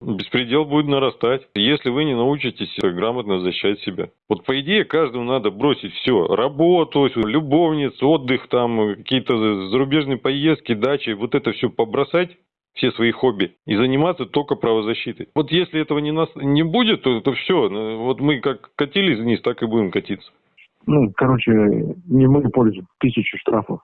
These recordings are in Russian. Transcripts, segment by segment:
Беспредел будет нарастать, если вы не научитесь грамотно защищать себя. Вот по идее каждому надо бросить все. Работу, любовниц, отдых, там какие-то зарубежные поездки, дачи. Вот это все побросать все свои хобби и заниматься только правозащитой. Вот если этого не, нас, не будет, то, то все. Вот мы как катились вниз, так и будем катиться. Ну, короче, не мы пользу, тысячу штрафов.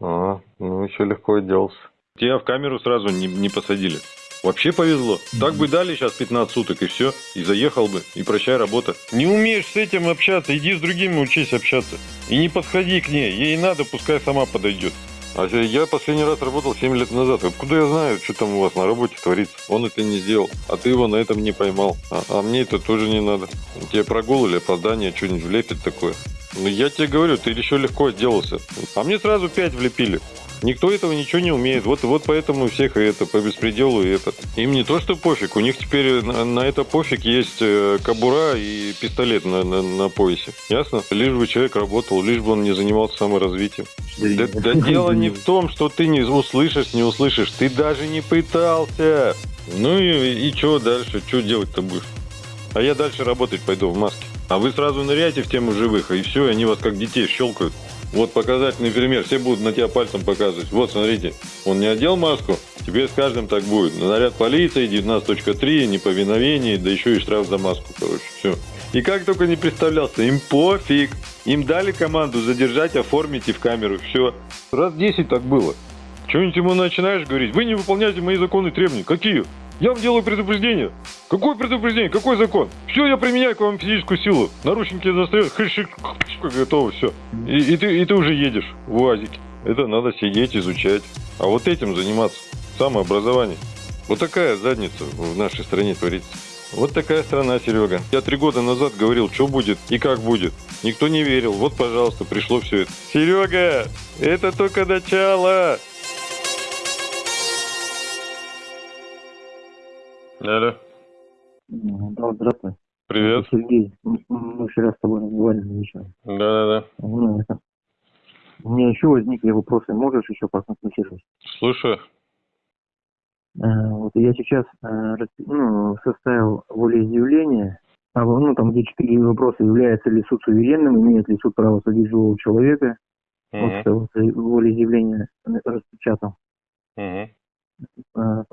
А, ну еще легко отделался. Тебя в камеру сразу не, не посадили. Вообще повезло. Так бы дали сейчас 15 суток и все. И заехал бы. И прощай работа. Не умеешь с этим общаться, иди с другими учись общаться. И не подходи к ней. Ей надо, пускай сама подойдет. А я последний раз работал 7 лет назад. Откуда я знаю, что там у вас на работе творится? Он это не сделал, а ты его на этом не поймал. А, а мне это тоже не надо. Тебе прогул или опоздание что-нибудь влепит такое. Ну я тебе говорю, ты еще легко отделался. А мне сразу 5 влепили. Никто этого ничего не умеет. Вот, вот поэтому всех это по беспределу и это. Им не то, что пофиг, у них теперь на, на это пофиг есть э, кабура и пистолет на, на, на поясе. Ясно? Лишь бы человек работал, лишь бы он не занимался саморазвитием. Да, да дело не в том, что ты не услышишь, не услышишь. Ты даже не пытался. Ну и, и что дальше? Что делать-то будешь? А я дальше работать пойду в маске. А вы сразу ныряете в тему живых, и все, они вас как детей щелкают. Вот показательный пример, все будут на тебя пальцем показывать. Вот, смотрите, он не одел маску, тебе с каждым так будет. Наряд полиции, 19.3, неповиновение, да еще и штраф за маску, короче, все. И как только не представлялся, им пофиг. Им дали команду задержать, оформить и в камеру, все. Раз 10 так было. Что-нибудь ему начинаешь говорить, вы не выполняете мои законы и требования. Какие? Я вам делаю предупреждение. Какое предупреждение? Какой закон? Все, я применяю к вам физическую силу. Наручники застают, хышик, готово, все. И, и, ты, и ты уже едешь в УАЗике. Это надо сидеть, изучать. А вот этим заниматься. Самообразование. Вот такая задница в нашей стране творится. Вот такая страна, Серега. Я три года назад говорил, что будет и как будет. Никто не верил. Вот, пожалуйста, пришло все это. Серега, это только начало. Алло. Да, здравствуй. Привет. Сергей, мы вчера с тобой разговаривали вечером. Да-да-да. Ну, это... У меня еще возникли вопросы. Можешь еще проконсультировать? Слушаю. Э, вот я сейчас э, ну, составил волеизъявление, а, ну, там где четыре вопроса, является ли суд суверенным, имеет ли суд право судить живого человека. Угу. Вот вот волеизъявление распечатал. Угу. Э,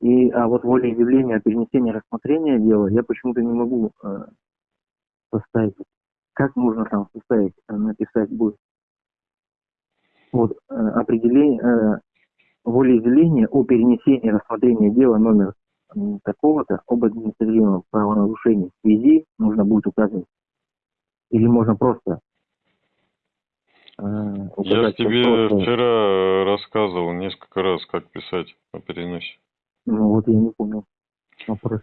и, а вот волеизъявление о перенесении рассмотрения дела я почему-то не могу э, составить. Как можно там составить, э, написать будет? Вот э, определение, э, волеизъявление о перенесении рассмотрения дела номер такого-то об административном правонарушении в связи нужно будет указывать. Или можно просто Я тебе просто... вчера рассказывал несколько раз, как писать по переносе. Ну вот я не понял. Вопрос.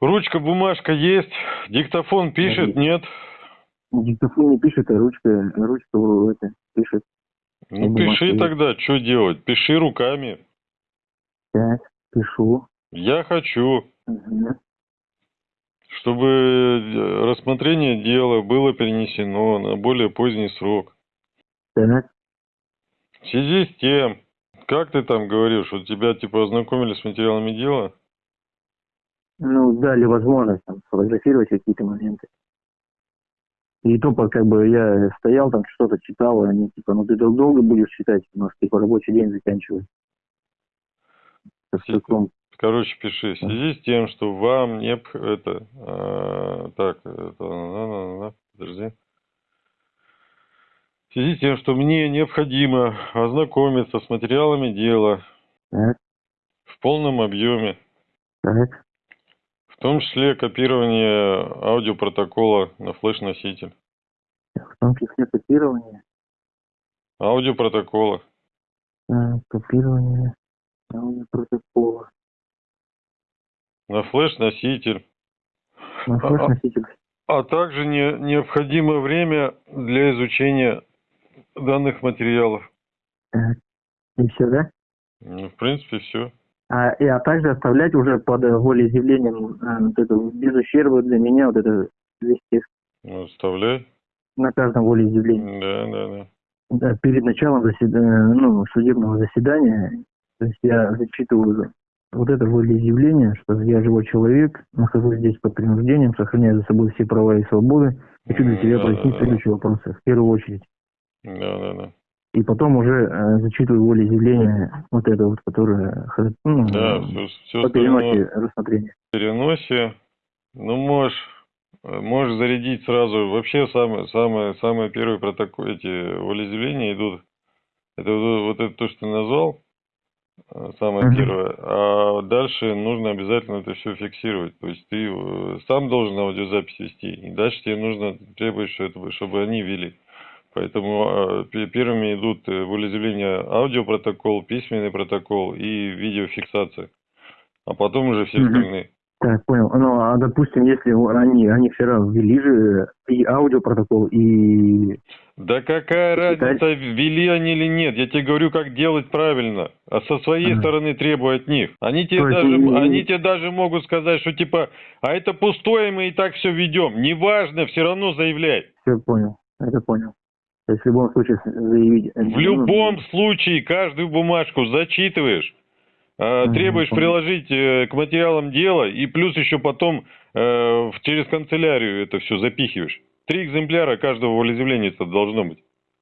Ручка, бумажка есть, диктофон пишет, нет? Диктофон не пишет, а ручка, ручка это, пишет. Ну а пиши есть. тогда, что делать? Пиши руками. Так, пишу. Я хочу. Угу чтобы э, рассмотрение дела было перенесено на более поздний срок. Так. В связи с тем, как ты там говоришь, у тебя типа ознакомились с материалами дела? Ну, дали возможность там, сфотографировать какие-то моменты. И то, как бы я стоял там, что-то читал, и они типа, ну ты долго будешь читать, у нас типа рабочий день заканчивается. Короче, пиши. В связи с тем, что вам не... Это... Э, так, это... Подожди. В связи с тем, что мне необходимо ознакомиться с материалами дела в полном объеме. В том числе копирование аудиопротокола на флеш-носитель. В том числе копирование? Аудиопротокола. Копирование аудиопротокола. На флеш-носитель. На флеш-носитель. А, а также не, необходимо время для изучения данных материалов. И все, да? Ну, в принципе, все. А, и, а также оставлять уже под волеизъявлением а, вот это, без ущерба для меня вот это весь текст. Ну, оставляй. На каждом волеизъявлении. Да, да, да. Да, перед началом заседания, ну, судебного заседания, то есть я зачитываю Вот это волеизъявление, что я живой человек, нахожусь здесь под принуждением, сохраняю за собой все права и свободы. Хочу для тебя Да, прояснить да, да. следующие вопросы. В первую очередь. Да, да, да. И потом уже э, зачитываю волеизъявление, вот это вот, которое ну, Да, все, все по переносе рассмотрения. переносе. Ну, можешь, э, можешь зарядить сразу. Вообще, самые, самые, самые первые протоколы, эти волеизъявления идут. Это вот, вот это то, что ты назвал, самое Мгм. первое. А дальше нужно обязательно это все фиксировать. То есть ты э, сам должен аудиозапись вести. И дальше тебе нужно требовать, чтобы они вели. Поэтому э, пе- первыми идут э, волеизъявления аудиопротокол, письменный протокол и видеофиксация. А потом уже все остальные. Так, понял. Ну, а допустим, если они, они вчера ввели же и аудиопротокол, и... Да какая разница, ввели они или нет? Я тебе говорю, как делать правильно. А со своей Ага. стороны требуй от них. Они тебе, То даже, не- они тебе даже могут сказать, что типа, а это пустое, мы и так все ведем. Неважно, все равно заявляй. Все понял, это понял. То есть в любом случае заявить... В любом случае, каждую бумажку зачитываешь, требуешь понял. приложить э, к материалам дела, и плюс еще потом э, через канцелярию это все запихиваешь. Три экземпляра каждого волеизъявления должно быть.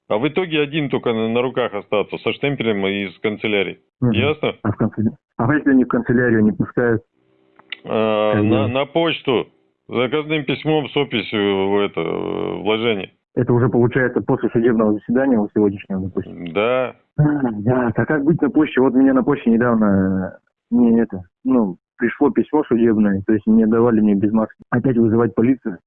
А в итоге один только на, на руках остаться, со штемпелем и из канцелярии. Мгм. Ясно? А, в канцелярию? а если они в канцелярию не пускают? А, на, на почту, заказным письмом с описью в это, э, вложение. Это уже получается после судебного заседания вот сегодняшнего, допустим. Да, да, а как быть на почте? Вот меня на почте недавно э, не это, ну, пришло письмо судебное, то есть не давали мне без маски. Опять вызывать полицию.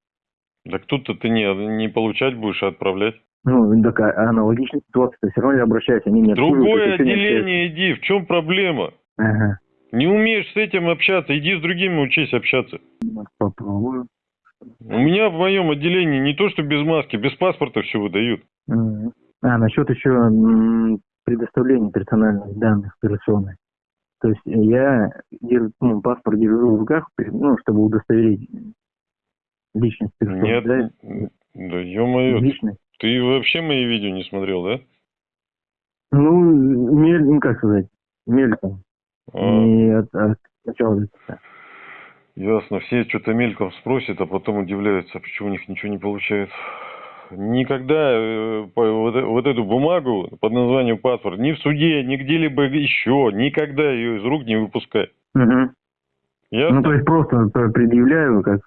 так тут-то ты не, не получать будешь, а отправлять. Ну, так а- аналогичная ситуация, все равно я обращаюсь, они не Другое отделение иди, в чем проблема? Ага, Не умеешь с этим общаться, иди с другими учись общаться. попробую. У меня в моем отделении не то, что без маски, без паспорта все выдают. А, насчет еще предоставления персональных данных операционных. То есть я держу, ну, паспорт держу в руках, ну, чтобы удостоверить личность персоны. Нет, да? да ё-моё, Личность. ты вообще мои видео не смотрел, да? Ну, мель, ну, как сказать, мельком. А, Не от, от начала ясно, все что-то мельком спросят, а потом удивляются, почему у них ничего не получается. Никогда э, вот, вот эту бумагу под названием паспорт ни в суде, ни где-либо еще, никогда ее из рук не выпускай. Мгм. Ясно? Ну, то есть просто предъявляю, как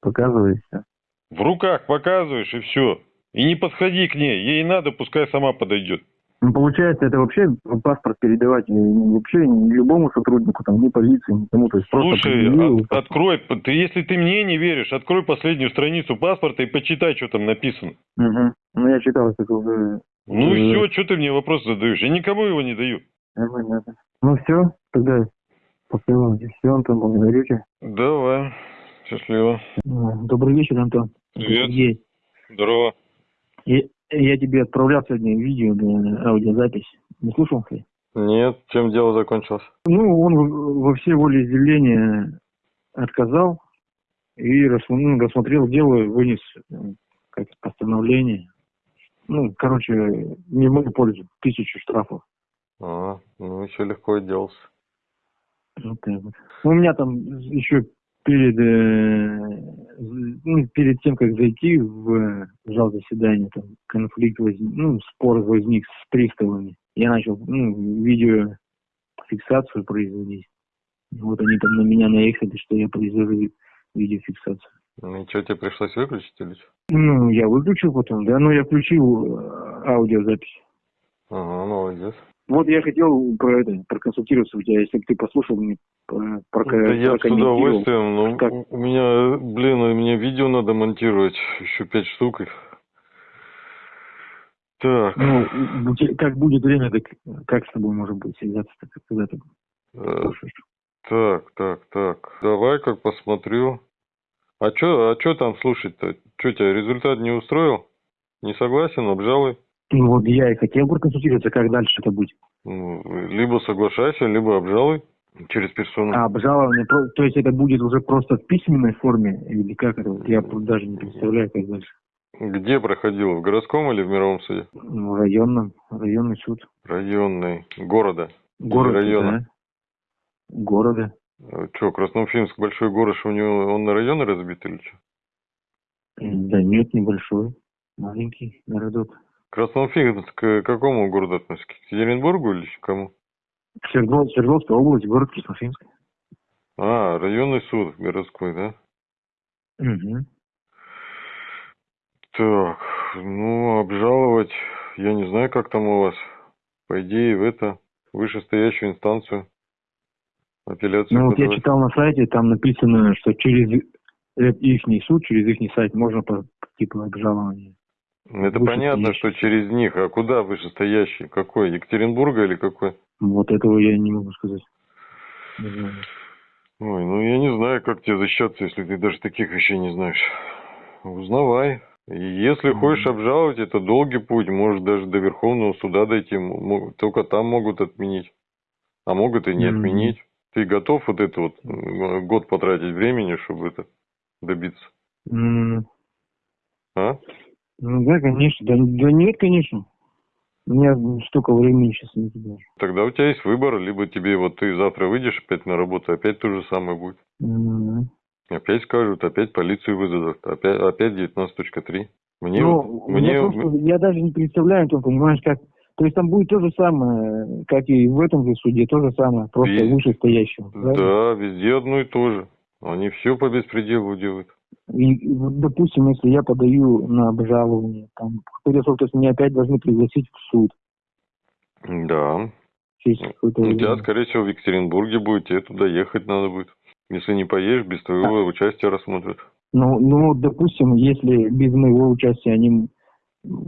показываю, всё. В руках показываешь и все. И не подходи к ней. Ей надо, пускай сама подойдет. Ну, получается, это вообще паспорт передавать э, вообще любому сотруднику, там, ни полиции, никому. То есть просто Слушай, предъявил. от- открой, ты, если ты мне не веришь, открой последнюю страницу паспорта и почитай, что там написано. Мгм. Ну, я читал, это уже Ну и Э. все, что ты мне вопрос задаешь? Я никому его не даю. Ну, все, тогда пока все, Антон, благодарю тебя. Давай. Счастливо. Ну, Добрый вечер, Антон. Привет. Здорово. Я, я тебе отправлял сегодня видео, аудиозапись. Не слушал ты? Нет, чем дело закончилось? Ну, он во все волеизъявления отказал и ну, рассмотрел дело, вынес э, как постановление. Ну, короче, не мою пользу. Тысячу штрафов. А, ну еще легко отделался. Вот так вот. Ну, У меня там еще перед, э, ну, перед тем, как зайти в зал заседания, там конфликт возник, ну, спор возник с приставами. Я начал, ну, видеофиксацию производить. Вот они там на меня наехали, что я произвожу видеофиксацию. Ну и что, тебе пришлось выключить или что? Ну, я выключил потом, да, но я включил э, аудиозапись. Ага, молодец. Вот я хотел про это проконсультироваться у тебя, если бы ты послушал мне про, про, Да я с удовольствием, но Как? у меня, блин, меня видео надо монтировать, еще пять штук. Так, Ну, как будет время, так как с тобой может быть связаться, так, когда ты э, слушаешь? так, так, так, давай как посмотрю. А чё, а чё там слушать-то? Чё тебя результат не устроил? Не согласен, обжалуй. Ну, вот я и хотел проконсультироваться, как дальше это будет. Ну, либо соглашайся, либо обжалуй через персону. А обжалование, то есть это будет уже просто в письменной форме, или как это? Я даже не представляю, как дальше. Где проходил? В городском или в мировом суде? В районном, районный суд. Районный. Города. Город, района. да. города. Что, Красноуфимск большой город, что у него он на районы разбит или что? Да нет, небольшой, маленький городок. Красноуфимск к какому городу относится? К Екатеринбургу или к кому? Свердлов, Свердловская область, город Красноуфимск. А, районный суд городской, да? Угу. Так, ну, обжаловать, я не знаю, как там у вас. По идее, в это, вышестоящую инстанцию апелляцию Ну вот я читал на сайте, там написано, что через их суд, через их сайт можно по обжалования. Это вышестоящий. понятно, что через них. А куда вышестоящий? Какой? Екатеринбурга или какой? Вот этого я не могу сказать. Не знаю. Ой, ну я не знаю, как тебе защищаться, если ты даже таких вещей не знаешь. Узнавай. Если хочешь обжаловать, это долгий путь, может даже до Верховного суда дойти, только там могут отменить. А могут и не Мгм. отменить. Ты готов вот это вот год потратить времени, чтобы это добиться? М, А? Ну да, конечно. Да, да нет, конечно. У меня столько времени сейчас нет даже. Тогда у тебя есть выбор, либо тебе вот ты завтра выйдешь опять на работу, опять то же самое будет. М. Опять скажут, опять полицию вызовут, опять, опять 19.3. Мне, Ну, вот- я мне, просто, я даже не представляю, ты понимаешь, как... То есть там будет то же самое, как и в этом же суде, то же самое, просто И- вышестоящего. правильно? да, везде одно и то же. Они все по беспределу делают. И, вот, допустим, если я подаю на обжалование, там, срок, то есть меня опять должны пригласить в суд Да. У тебя, скорее всего, в Екатеринбурге будет, тебе туда ехать надо будет. Если не поедешь, без твоего участия рассмотрят. Ну, ну, допустим, если без моего участия они...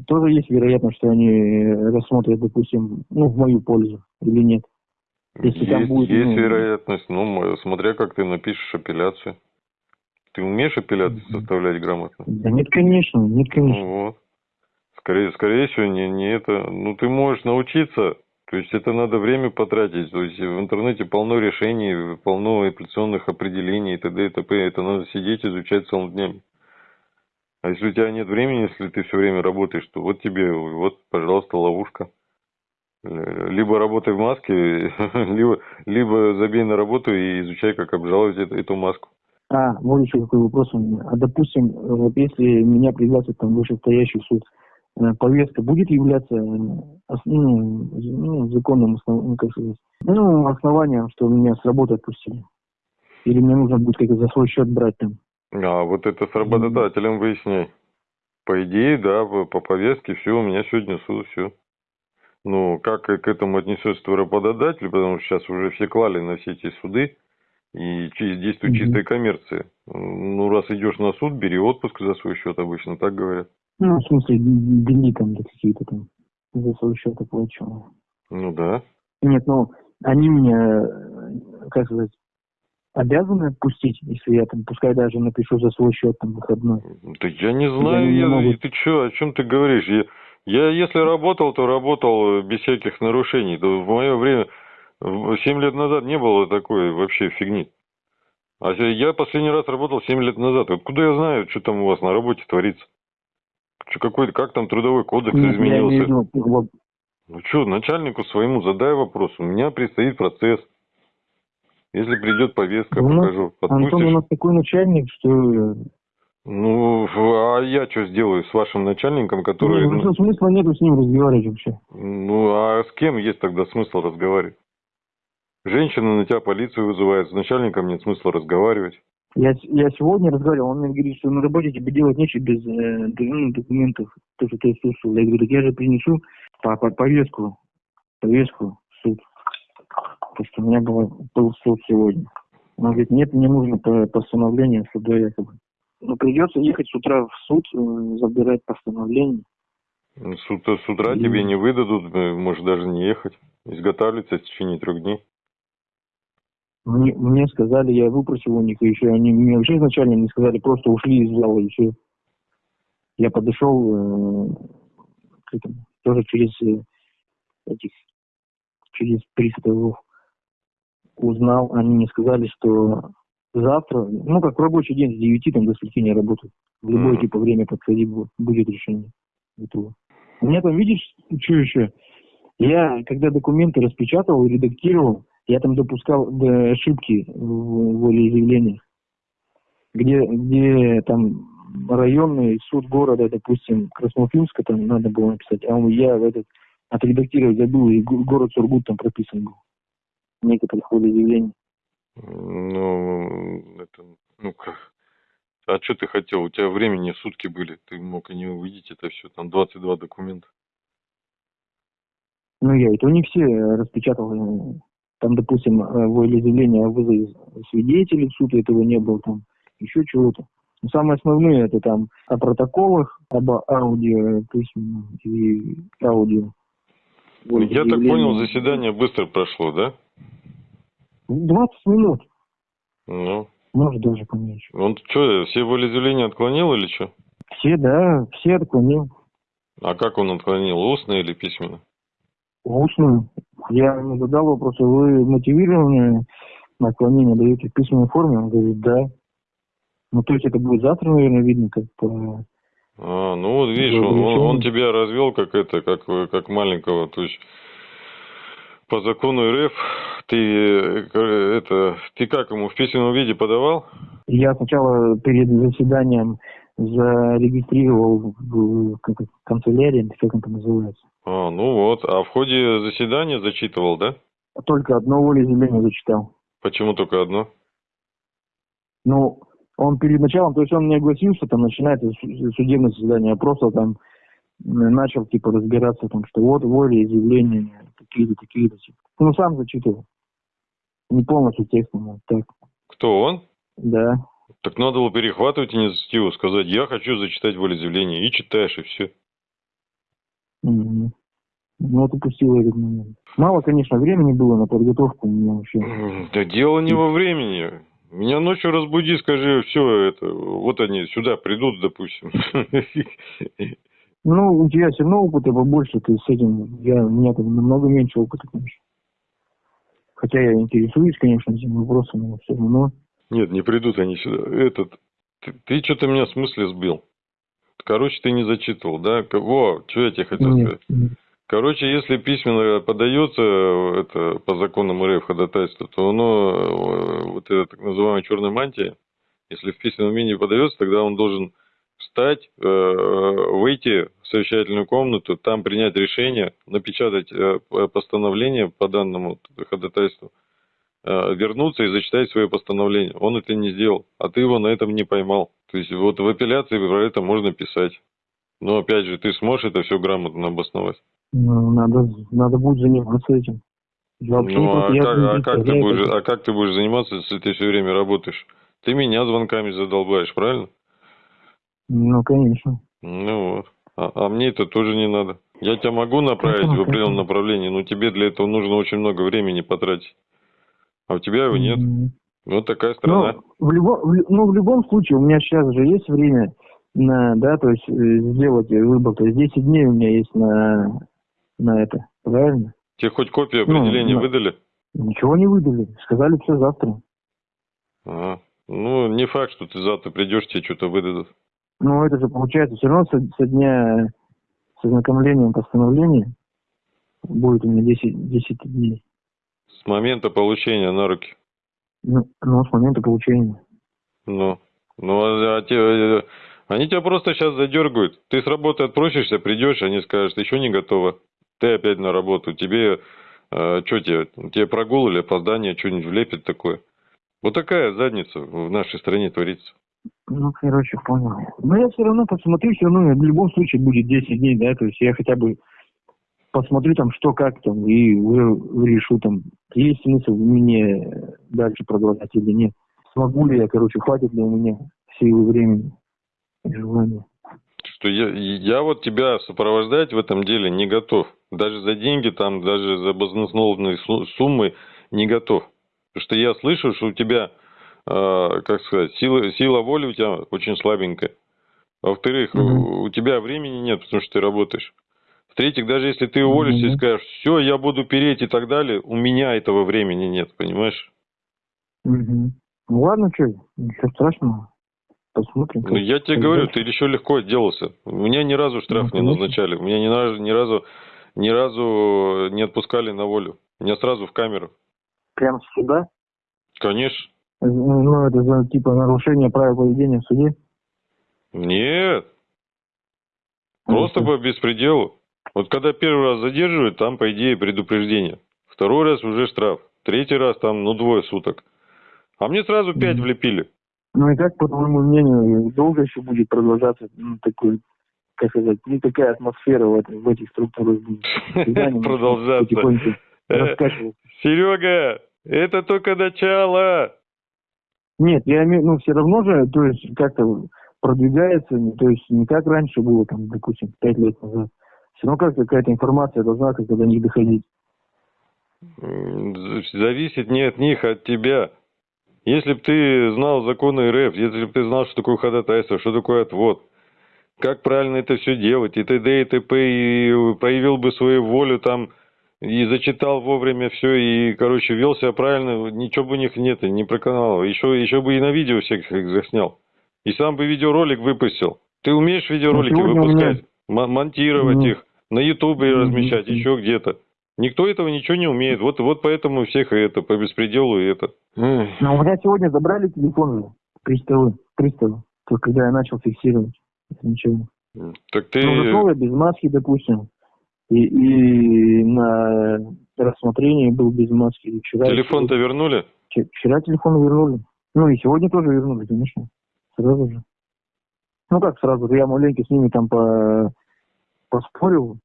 Тоже есть вероятность, что они э, рассмотрят, допустим, ну, в мою пользу или нет. Если есть там будет, есть ну- вероятность, ну, мо- смотря как ты напишешь апелляцию. Ты умеешь апелляцию Мгм. составлять грамотно? Да нет, конечно, нет, конечно. Вот. Скорее, скорее всего, не, не это. Ну, ты можешь научиться, то есть это надо время потратить. То есть в интернете полно решений, полно апелляционных определений и т.д. и т.п. Это надо сидеть, изучать целыми днями. А если у тебя нет времени, если ты все время работаешь, то вот тебе, вот, пожалуйста, ловушка. Либо работай в маске, либо, либо забей на работу и изучай, как обжаловать эту маску. А, вот еще какой вопрос у меня. А допустим, вот если меня пригласят там вышестоящий суд, э, повестка будет являться э, ос- ну, ну, законным основ- ну, как сказать, ну, основанием, что меня с работы отпустили? Или мне нужно будет как-то за свой счет брать там? А вот это с работодателем выясняй. По идее, да, по, по повестке, все, у меня сегодня суд, все. Ну, как к этому отнесется работодатель, потому что сейчас уже все клали на все эти суды, и действует чистая коммерция. Ну, раз идешь на суд, бери отпуск за свой счет, обычно так говорят. Ну, в смысле, дни там да, какие-то там за свой счет оплачиваю. Ну да. Нет, ну, они меня, э, как сказать, обязаны отпустить, если я там, пускай даже напишу за свой счет там выходной. Да я не знаю, не я- могут. ты что, о чем ты говоришь? Я, я если работал, то работал без всяких нарушений. Да в мое время, семь лет назад не было такой вообще фигни. А я последний раз работал 7 лет назад. Откуда я знаю, что там у вас на работе творится? Что какой-то, как там трудовой кодекс Нет, я изменился? виду, вот, Ну что, начальнику своему задай вопрос. У меня предстоит процесс. Если придет повестка, У нас- покажу. Антон у Отпустишь? нас такой начальник, что... Ну, а я что сделаю с вашим начальником, который... ну, ну, смысла нету с ним разговаривать вообще. Ну, а с кем есть тогда смысл разговаривать? Женщина на тебя полицию вызывает, с начальником нет смысла разговаривать. Я, я сегодня разговаривал, он мне говорит, что на работе тебе делать нечего без э, документов, то, что ты отсутствовал. Я говорю, так я же принесу по, по- повестку, повестку в суд. Потому что у меня был, был суд сегодня. Он говорит, нет, мне нужно по- постановление суда якобы. Ну, придется ехать с утра в суд, э, забирать постановление. Ну, С, ут- с утра Мгм. тебе не выдадут, э, можешь даже не ехать. Изготавливается в течение трех дней. Мне, мне сказали, я выпросил у них, еще они мне вообще изначально не сказали, просто ушли из зала, и все. Я подошел э, к этому, тоже через э, этих, через приставов узнал, они мне сказали, что завтра, ну как в рабочий день с 9 там, до скольки не работают. В любое типа время подходи, бу- будет решение этого. У меня там, видишь, что еще? Я, когда документы распечатал и редактировал, Я там допускал да, ошибки в волеизъявлениях, где, где там районный суд города, допустим, Красноуфимска там надо было написать, а я в этот отредактировать забыл, и город Сургут там прописан был. Некоторых волеизъявлений. Ну, это, ну как, а что ты хотел? У тебя времени сутки были. Ты мог и не увидеть это все. Там 22 документа. Ну, я и то не все распечатал. Там, допустим, волеизъявление о вызове свидетелей, в суд этого не было, там еще чего-то. Но самые основные это там о протоколах, об аудио, письменном и аудио. Ну, я так понял, заседание быстро прошло, да? 20 минут. Ну, может, даже поменьше. Он что, все волеизъявления отклонил или что? Все, да, все отклонил. А как он отклонил, устно или письменно? Устно. Я ему задал вопрос, «А вы мотивированное отклонение даете в письменной форме? Он говорит, да. Ну, то есть это будет завтра, наверное, видно, как по... А, ну вот видишь, он, он, он тебя развел как это, как, как маленького, то есть по закону РФ ты э, это ты как ему в письменном виде подавал? Я сначала перед заседанием зарегистрировал в как, канцелярии, как это называется. А, ну вот. А в ходе заседания зачитывал, да? Только одно волеизъявление зачитал. Почему только одно? Ну, он перед началом, то есть он не огласился, там начинается судебное заседание, а просто там начал типа разбираться там, что вот волеизъявления такие-то, такие-то. Ну, сам зачитывал. Не полностью текстом, а так. Кто он? Да. Так надо было перехватывать инициативу, сказать, я хочу зачитать волеизъявление, и читаешь, и все. Ну, вот упустил этот момент. Мало, конечно, времени было на подготовку у меня вообще. Да дело не во времени. Меня ночью разбуди, скажи, все это, вот они сюда придут, допустим. Ну, у тебя все равно опыта побольше, ты с этим, я, у меня там намного меньше опыта, конечно. Хотя я интересуюсь, конечно, этим вопросом, но все равно. Нет, не придут они сюда. Этот, ты, ты что-то меня в смысле сбил. Короче, ты не зачитывал, да? Во, что я тебе хотел Нет, сказать. Короче, если письменно подается это по законам РФ ходатайство, то оно, э, вот эта так называемая черная мантия, если в письменном виде подается, тогда он должен встать, э, выйти в совещательную комнату, там принять решение, напечатать э, постановление по данному ходатайству, вернуться и зачитать свое постановление. Он это не сделал, а ты его на этом не поймал. То есть вот в апелляции про это можно писать. Но опять же, ты сможешь это все грамотно обосновать. Ну, надо, надо будет заниматься этим. Вообще, ну, а как, а, как ты будешь, а как ты будешь заниматься, если ты все время работаешь? Ты меня звонками задолбаешь, правильно? Ну, конечно. Ну вот. А, а мне это тоже не надо. Я тебя могу направить в определенном направлении, но тебе для этого нужно очень много времени потратить. А у тебя его нет. Mm-hmm. Вот такая страна. Ну, в любом, в, ну, в любом случае, у меня сейчас же есть время на, да, то есть э, сделать выбор. То есть 10 дней у меня есть на на это, правильно? Тебе хоть копию ну, определения ну, выдали? Ничего не выдали. Сказали все завтра. Ага. Ну, не факт, что ты завтра придешь, тебе что-то выдадут. Ну, это же получается все равно со, со дня с ознакомлением постановления будет у меня 10, 10 дней. С момента получения на руки? Ну, ну с момента получения. Ну, ну а, а те, они тебя просто сейчас задергают. Ты с работы отпросишься, придешь, они скажут, еще не готово ты опять на работу, тебе, э, что тебе, тебе прогул или опоздание, что-нибудь влепит такое. Вот такая задница в нашей стране творится. Ну, короче, понял. Но я все равно посмотрю, все равно в любом случае будет 10 дней, да, то есть я хотя бы посмотрю там, что как там, и уже решу там, есть смысл мне дальше продолжать или нет. Смогу ли я, короче, хватит ли у меня силы времени и желания что я, я вот тебя сопровождать в этом деле не готов. Даже за деньги, там, даже за баснословные суммы не готов. Потому что я слышу, что у тебя, э, как сказать, сила, сила воли у тебя очень слабенькая. Во-вторых, угу. у, тебя времени нет, потому что ты работаешь. В-третьих, даже если ты уволишься угу. и скажешь, все, я буду переть и так далее, у меня этого времени нет, понимаешь? Угу. Ну ладно, что, ничего страшного посмотрим. Ну, я тебе говорю, ты еще легко отделался. У меня ни разу штраф ну, не назначали. У меня ни разу, ни разу, ни разу не отпускали на волю. Меня сразу в камеру. Прям с суда? Конечно. Ну, это за, типа, нарушение правил поведения в суде? Нет. Просто по беспределу. Вот когда первый раз задерживают, там, по идее, предупреждение. Второй раз уже штраф. Третий раз там, ну, двое суток. А мне сразу пять влепили. Ну и как, по твоему мнению, долго еще будет продолжаться ну, такой, как сказать, ну, такая атмосфера в, в этих структурах Продолжаться. Э? Серега, это только начало. Нет, я имею, ну, все равно же, то есть, как-то продвигается, ну, то есть, не как раньше было, там, допустим, пять лет назад. Все равно как какая-то информация должна как-то до них доходить. Зависит не от них, а от тебя. Если бы ты знал законы РФ, если бы ты знал, что такое ходатайство, что такое отвод, как правильно это все делать, и т.д. и т.п., и проявил бы свою волю там, и зачитал вовремя все, и, короче, вел себя правильно, ничего бы у них нет, и не проканал. Еще, еще бы и на видео всех их заснял. И сам бы видеоролик выпустил. Ты умеешь видеоролики Ну, меня- выпускать, м- монтировать Ну. их, на ютубе Мгм. размещать, еще где-то. Никто этого ничего не умеет. Вот, вот поэтому всех и это, по беспределу и это. Но у меня сегодня забрали телефон же, приставы, приставы, только когда я начал фиксировать. Это ничего. Так ты... Ну, я без маски, допустим, и, и на рассмотрении был без маски. И Вчера, Телефон-то вернули? Вчера- телефон вернули. Ну и сегодня тоже вернули, конечно. Сразу же. Ну как сразу, я маленько с ними там по, поспорил,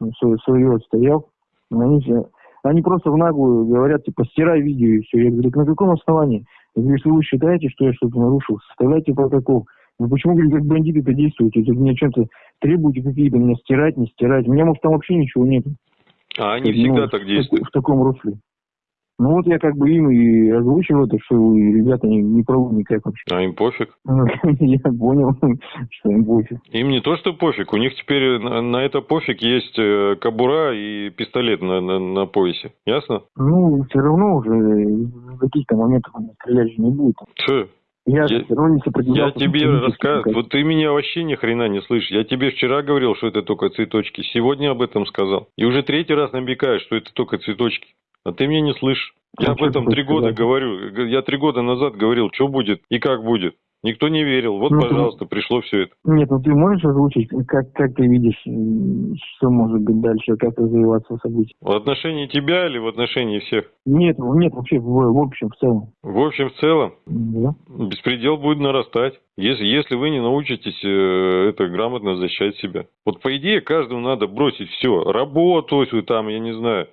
ну, свое отстоял. Они, они просто в наглую говорят, типа, стирай видео и все. Я говорю, на каком основании? Я говорю, если вы считаете, что я что-то нарушил, составляйте протокол. Вы почему, говорю, как бандиты-то действуете? Вы мне чем-то требуете какие-то меня стирать, не стирать. У меня, может, там вообще ничего нет. А они Ну, всегда так действуют. В таком русле. Ну вот я как бы им и озвучил это, что ребята, не, не правы никак вообще. А им пофиг. Ну, Я понял, что им пофиг. Им не то, что пофиг, у них теперь на, на это пофиг есть э, кобура и пистолет на, на, на поясе. Ясно? Ну, все равно уже в каких-то моментах он стрелять же не будет. Че? Я, Я- Я тебе рассказываю. Вот ты меня вообще ни хрена не слышишь. Я тебе вчера говорил, что это только цветочки. Сегодня об этом сказал. И уже третий раз намекаешь, что это только цветочки. А ты меня не слышишь. Я об этом ты три года говорю. Я три года назад говорил, что будет и как будет. Никто не верил. Вот, Ну, ты- пожалуйста, пришло все это. Нет, ну ты можешь озвучить, как, как ты видишь, что может быть дальше, как развиваться события? В отношении тебя или в отношении всех? Нет, ну, нет, вообще в, в общем, в целом. В общем, в целом, Да. беспредел будет нарастать, если, если вы не научитесь э, это грамотно защищать себя. Вот по идее каждому надо бросить все. Работу, там, я не знаю,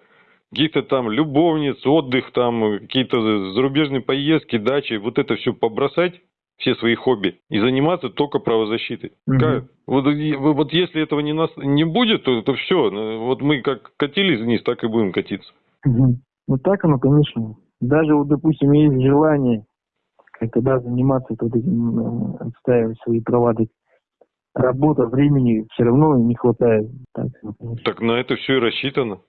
каких-то там любовниц, отдых, там, какие-то зарубежные поездки, дачи, вот это все побросать, все свои хобби, и заниматься только правозащитой. Мгм. Как? Вот, вот если этого не, нас, не будет, то, то все. Вот мы как катились вниз, так и будем катиться. Мгм. Ну так оно, конечно. Даже вот, допустим, есть желание как-то да, заниматься вот этим, отстаивать свои права. так Работа, времени все равно не хватает. Так, ну. Так на это все и рассчитано.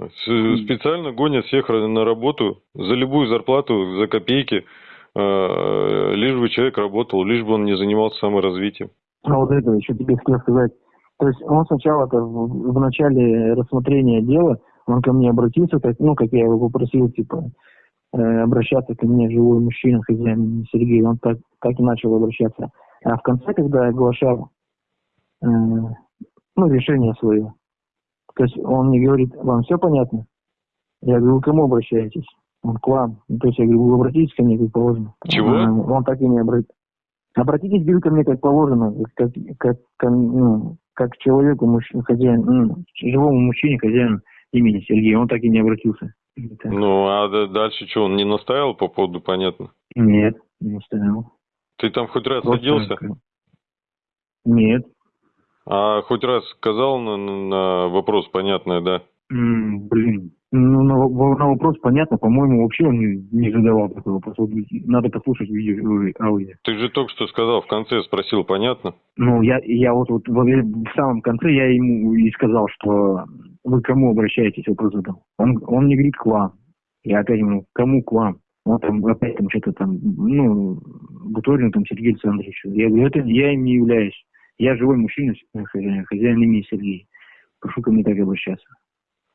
Специально гонят всех на работу за любую зарплату, за копейки, э, лишь бы человек работал, лишь бы он не занимался саморазвитием. А вот это еще тебе хотел сказать. То есть он сначала-то в, в начале рассмотрения дела, он ко мне обратился, так, ну, как я его попросил, типа, э, обращаться ко мне живой мужчина, хозяин Сергей, он так, так и начал обращаться. А в конце, когда я оглашал э, ну, решение свое, то есть он мне говорит, вам все понятно? Я говорю, вы к кому обращаетесь? Он к вам. Ну, То есть я говорю, вы обратитесь ко мне, как положено. Чего? Он так и не обратился. Обратитесь, говорю, ко мне, как положено, как, как, ко- ну, как к человеку, мужчине, хозяин, ну, живому мужчине, хозяину имени Сергей. Он так и не обратился. Так. Ну, а дальше что, он не настаивал по поводу, понятно? Нет, не стоял. Ты там хоть раз Просто садился? как- Нет. А хоть раз сказал на, на вопрос понятное, да? М, блин. Ну, на, на вопрос понятно, по-моему, вообще он не, не задавал такой вопрос. Вот надо послушать видео, ой, аудио. Ты же только что сказал, в конце спросил, понятно? Ну, я, я вот, вот во вре- в самом конце я ему и сказал, что вы к кому обращаетесь, вопрос задал. Он, он мне говорит к вам. Я опять ему, кому к вам? Он там опять там что-то там, ну, Буторин там Сергей Александрович. Я говорю, это я им не являюсь. Я живой мужчина, хозяин, хозяин имени Сергей. Прошу ко мне так обращаться.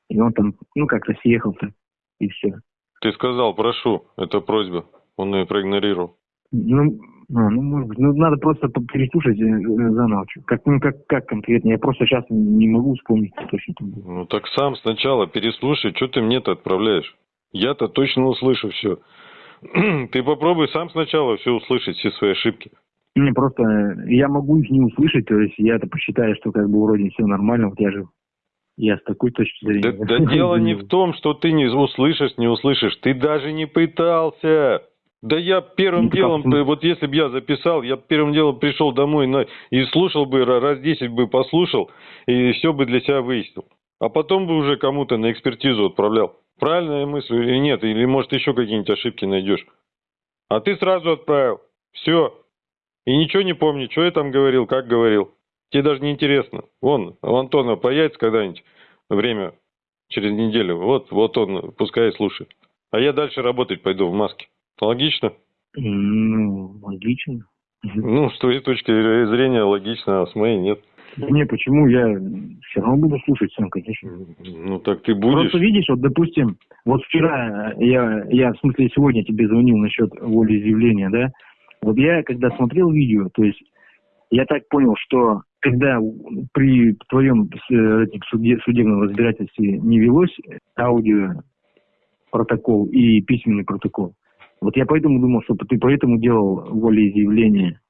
И он там, ну, как-то съехал так, и все. Ты сказал, прошу, это просьба. Он ее проигнорировал. Ну, а, ну, может быть. Ну, надо просто переслушать э, э, заново. Как, ну, как, как конкретно? Я просто сейчас не могу вспомнить, точно. Ну так сам сначала переслушай, что ты мне-то отправляешь? Я-то точно услышу все. Ты попробуй сам сначала все услышать, все свои ошибки. Не, просто э, я могу их не услышать, то есть я-то посчитаю, что как бы вроде все нормально, вот я же я с такой точки зрения. Да, да дело не в том, что ты не услышишь, не услышишь. Ты даже не пытался. Да я первым Ну, делом, как- вот если бы я записал, я первым делом пришел домой на, и слушал бы, ра- раз 10 бы послушал, и все бы для себя выяснил. А потом бы уже кому-то на экспертизу отправлял. Правильная мысль или нет? Или может еще какие-нибудь ошибки найдешь? А ты сразу отправил. Все. И ничего не помни, что я там говорил, как говорил. Тебе даже не интересно. Вон, у Антона появится когда-нибудь время через неделю. Вот, вот он, пускай слушает. А я дальше работать пойду в маске. Логично? Ну, логично. Ну, с твоей точки зрения логично, а с моей нет. Да не, почему? Я все равно буду слушать сам, конечно. Ну, так ты будешь. Просто видишь, вот, допустим, вот вчера я, я, в смысле, сегодня тебе звонил насчет волеизъявления, да? Вот я, когда смотрел видео, то есть я так понял, что когда при твоем э, суде- судебном разбирательстве не велось аудио протокол и письменный протокол, вот я поэтому думал, что ты поэтому делал волеизъявление.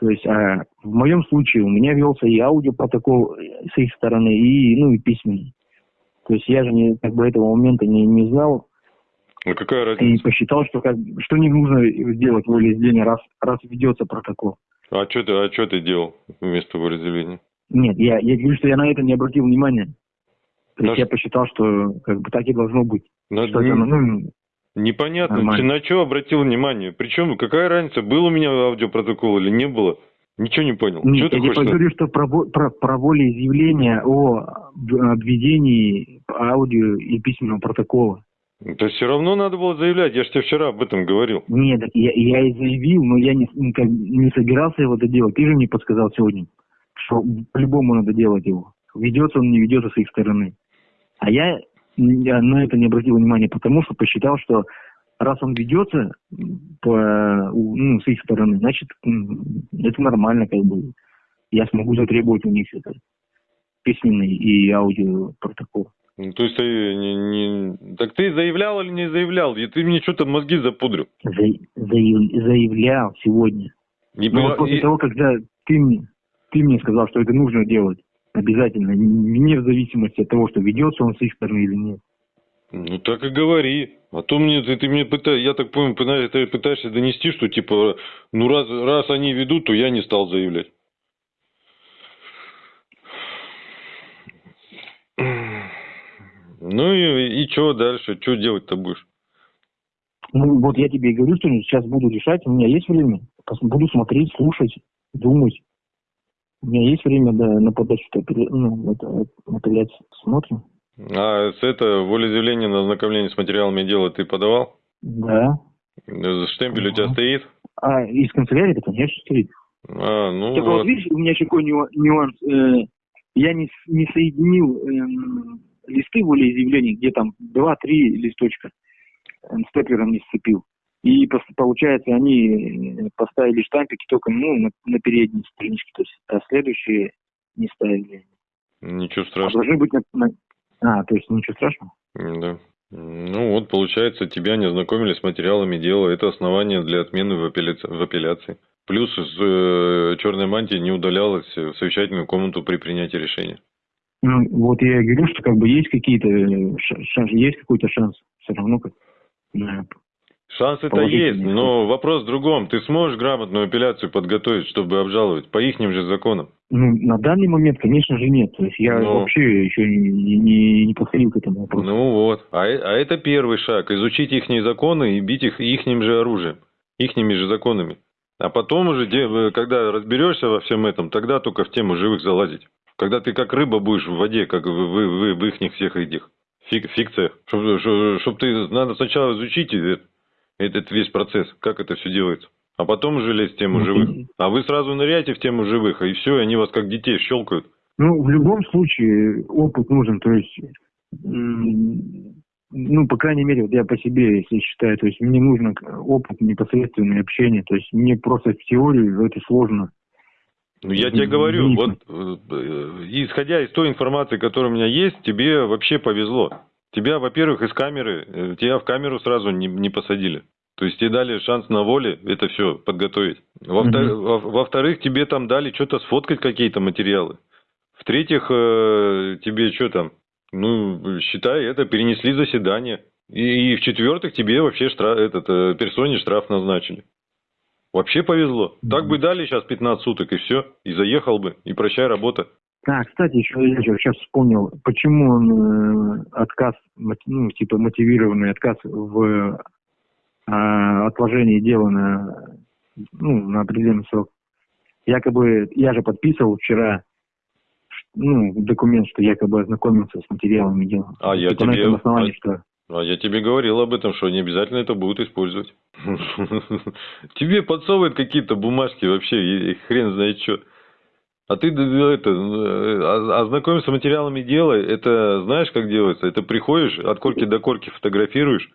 То есть, а в моем случае у меня велся и аудиопротокол с их стороны, и, ну, и письменный. То есть я же не, как бы этого момента не, не знал Ну, какая и разница? посчитал, что как что не нужно делать волеизъявление, раз, раз ведется протокол. А что ты, а что ты делал вместо волеизъявления? Нет, я, я говорю, что я на это не обратил внимания. То есть Да я посчитал, что как бы так и должно быть. На- Что это, ну, Непонятно, Нормально. ты на что обратил внимание? Причем, какая разница, был у меня аудиопротокол или не было? Ничего не понял. нет, что я тебе говорю, что про, про, про волеизъявление о об- обведении аудио и письменного протокола. Да все равно надо было заявлять, я же тебе вчера об этом говорил. Нет, я, я и заявил, но я не, как- не собирался его это делать. Ты же мне подсказал сегодня, что по-любому надо делать его. Ведется он, не ведется с их стороны. А я, я на это не обратил внимания, потому что посчитал, что раз он ведется по, ну, с их стороны, значит, это нормально, как бы. Я смогу затребовать у них это письменный и аудиопротокол. Ну, то есть ты не, не- Так ты заявлял или не заявлял? И ты мне что-то мозги запудрил. За- заяв- заявлял сегодня. И, Ну, вот после и- того, когда ты мне, ты мне сказал, что это нужно делать обязательно, не в зависимости от того, что ведется он с их стороны или нет. Ну так и говори. А то мне ты, ты мне пытаешься, я так понял, ты пытаешься донести, что типа, ну раз, раз они ведут, то я не стал заявлять. Ну и, и что дальше? Что делать-то будешь? Ну, вот я тебе и говорю, что сейчас буду решать, у меня есть время, буду смотреть, слушать, думать. У меня есть время да, на подачу ну, это, апелляции. Смотрим. А с это волеизъявление на ознакомление с материалами дела ты подавал? Да. Э, Штемпель у тебя стоит? А из канцелярии, конечно, стоит. А, ну Только вот вот. видишь, у меня еще какой нюа- нюанс. э, я не, не соединил эм, листы волеизъявлений, где там два-три листочка степлером не сцепил. И получается, они э, поставили штампики только ну, на, на передней страничке, то есть, а следующие не ставили. Ничего А страшного. должны быть на, на- А, то есть ничего страшного? Да. Ну вот, получается, тебя не ознакомили с материалами дела. Это основание для отмены в, апелляци- в апелляции. Плюс с э, черной мантии не удалялась в совещательную комнату при принятии решения. Ну, вот я и говорю, что как бы есть какие-то э, ша- шанс, есть какой-то шанс все равно как на Шансы-то есть, но вопрос в другом. Ты сможешь грамотную апелляцию подготовить, чтобы обжаловать по ихним же законам? Ну, на данный момент, конечно же, нет. То есть я Ну. вообще еще не, не, не подходил к этому вопросу. Ну вот. А, а это первый шаг. Изучить ихние законы и бить их ихним же оружием. Ихними же законами. А потом уже, э, когда разберешься во всем этом, тогда только в тему живых залазить. Когда ты как рыба будешь в воде, как в, в, в, в ихних всех этих фик- фикциях. Чтобы ты, надо сначала изучить э- этот весь процесс, как это все делается. А потом уже лезть в тему Ну, живых. А вы сразу ныряете в тему живых, и все, и они вас как детей щелкают. Ну, в любом случае опыт нужен. То есть ну, по крайней мере, вот я по себе, если считаю, то есть мне нужно опыт непосредственное общение, то есть мне просто в теорию это сложно. Ну, я тебе говорю, вот, э, исходя из той информации, которая у меня есть, тебе вообще повезло. Тебя, во-первых, из камеры, э, тебя в камеру сразу не, не посадили. То есть тебе дали шанс на воле это все подготовить. Во-вторых, во тебе там дали что-то сфоткать какие-то материалы. В-третьих, э, тебе что там, ну, считай, это перенесли заседание. И, и в-четвертых, тебе вообще штраф, этот, э, персоне штраф назначили. Вообще повезло. Так бы дали сейчас 15 суток и все, и заехал бы, и прощай работа. Да, кстати, еще я сейчас вспомнил, почему он э, отказ, ну, типа мотивированный отказ в а, отложение дела на, ну, на определенный срок. Якобы, я же подписывал вчера ну, документ, что якобы ознакомился с материалами дела. А я тебе... На этом основании, а... что... А я тебе говорил об этом, что не обязательно это будут использовать. Тебе подсовывают какие-то бумажки вообще, хрен знает что. А ты это, э, ознакомишься с материалами дела, это знаешь, как делается? Это приходишь, от корки до корки фотографируешь,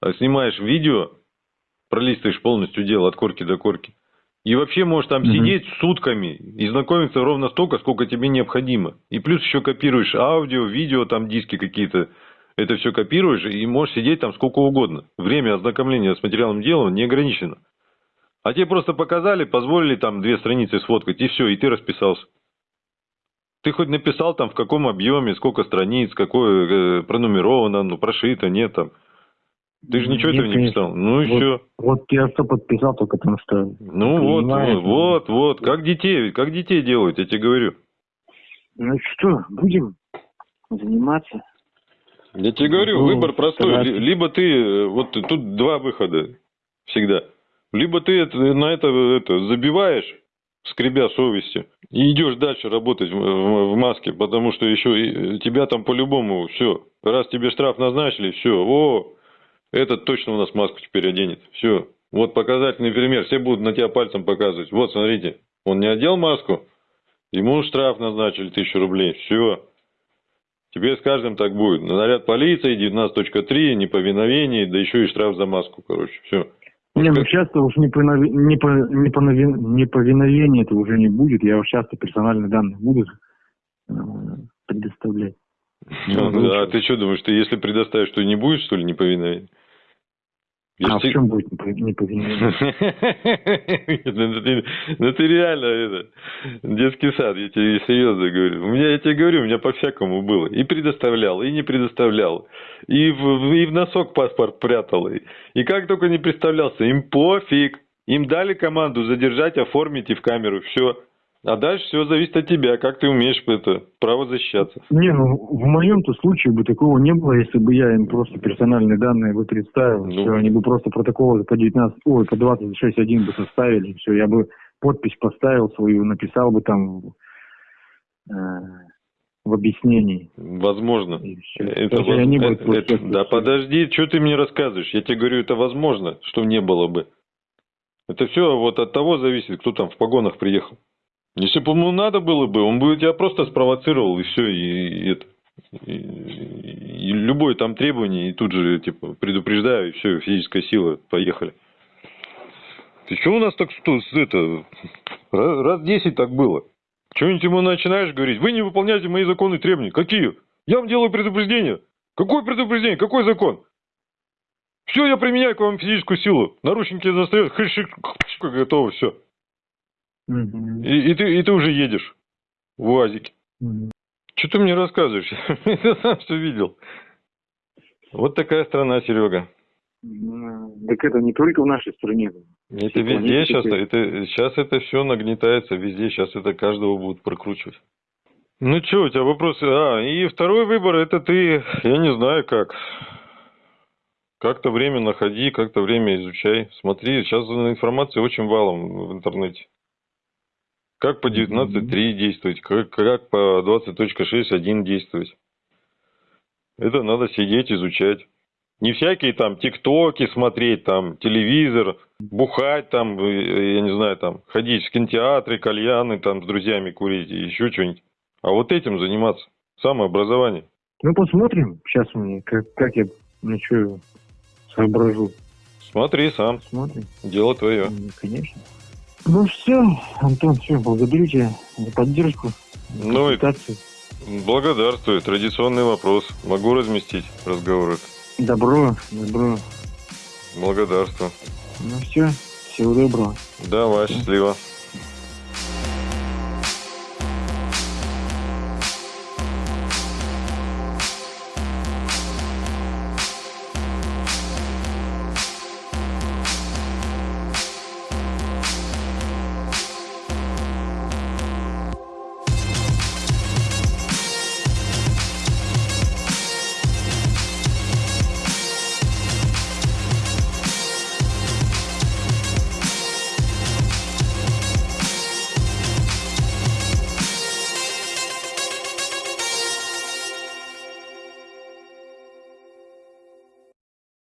а снимаешь видео, пролистываешь полностью дело от корки до корки. И вообще можешь там угу. сидеть сутками и знакомиться ровно столько, сколько тебе необходимо. И плюс еще копируешь аудио, видео, там диски какие-то. Это все копируешь и можешь сидеть там сколько угодно. Время ознакомления с материалом дела не ограничено. А тебе просто показали, позволили там две страницы сфоткать, и все, и ты расписался. Ты хоть написал там в каком объеме, сколько страниц, какое э, пронумеровано, ну прошито, нет там. Ты же ничего Нет, этого не писал. Ну и вот, все. Вот я что подписал, только потому что... Ну вот, вот, вот, вот. Как детей, как детей делают, я тебе говорю. Ну что, будем заниматься. Я тебе говорю, ну, выбор простой. Стараться. Либо ты, э, вот тут два выхода всегда. Либо ты это, на это, это забиваешь, скребя совести, и идешь дальше работать в, в, в маске, потому что еще тебя там по-любому все. Раз тебе штраф назначили, все, о, этот точно у нас маску теперь оденет. Все. Вот показательный пример. Все будут на тебя пальцем показывать. Вот, смотрите. Он не одел маску, ему штраф назначили тысячу рублей. Все. Теперь с каждым так будет. Наряд полиции, 19.3, неповиновение, да еще и штраф за маску, короче. Все. Не, ну часто уж неповиновение, неповиновение это уже не будет. Я уж часто персональные данные буду э, предоставлять. Ну, а ты что думаешь, ты если предоставишь, то не будешь, что ли, неповиновение? А в чем будет неповиновение? Ну ты реально это детский сад, я тебе серьезно говорю. У меня, я тебе говорю, у меня по-всякому было. И предоставлял, и не предоставлял. И в, и в носок паспорт прятал. И как только не представлялся, им пофиг. Им дали команду задержать, оформить и в камеру. Все. А дальше все зависит от тебя, как ты умеешь это право защищаться. Не, ну в моем-то случае бы такого не было, если бы я им просто персональные данные бы представил. Ну, все, они бы просто протоколы по 19, ой, по 26.1 бы составили, все, я бы подпись поставил свою, написал бы там э, в объяснении. Возможно. Это, воз... не это, это, да подожди, что ты мне рассказываешь? Я тебе говорю, это возможно, что не было бы. Это все вот от того зависит, кто там в погонах приехал. Если бы ему надо было бы, он бы тебя просто спровоцировал, и все, и, и. И, и любое там требование, и тут же, типа, предупреждаю, и все, физическая сила, поехали. Ты что у нас так что, это, раз, 10 так было? Что-нибудь ему начинаешь говорить, вы не выполняете мои законы и требования. Какие? Я вам делаю предупреждение. Какое предупреждение? Какой закон? Все, я применяю к вам физическую силу. Наручники достает, готово, все. И, и, ты, и ты уже едешь в УАЗике. Угу. Что ты мне рассказываешь? Я сам все видел. Вот такая страна, Серега. Так это не только в нашей стране. Это везде сейчас, это, сейчас это все нагнетается везде, сейчас это каждого будут прокручивать. Ну что, у тебя вопросы? А, и второй выбор, это ты, я не знаю как. Как-то время находи, как-то время изучай. Смотри, сейчас информации очень валом в интернете. Как по 19.3 действовать, как, как по 20.6.1 действовать. Это надо сидеть, изучать. Не всякие там тиктоки смотреть, там телевизор, бухать там, э, я не знаю, там ходить в кинотеатры, кальяны там с друзьями курить и еще что-нибудь. А вот этим заниматься. Самообразование. Ну, посмотрим. Сейчас мне, как, как я Ну что, соображу. Смотри сам, Смотрим. дело твое. Конечно. Ну все, Антон, все, благодарю тебя за поддержку. за Ну и-. Благодарствую. Традиционный вопрос. Могу разместить разговор этот? Добро, добро. Благодарствую. Ну все, всего доброго. Давай, счастливо.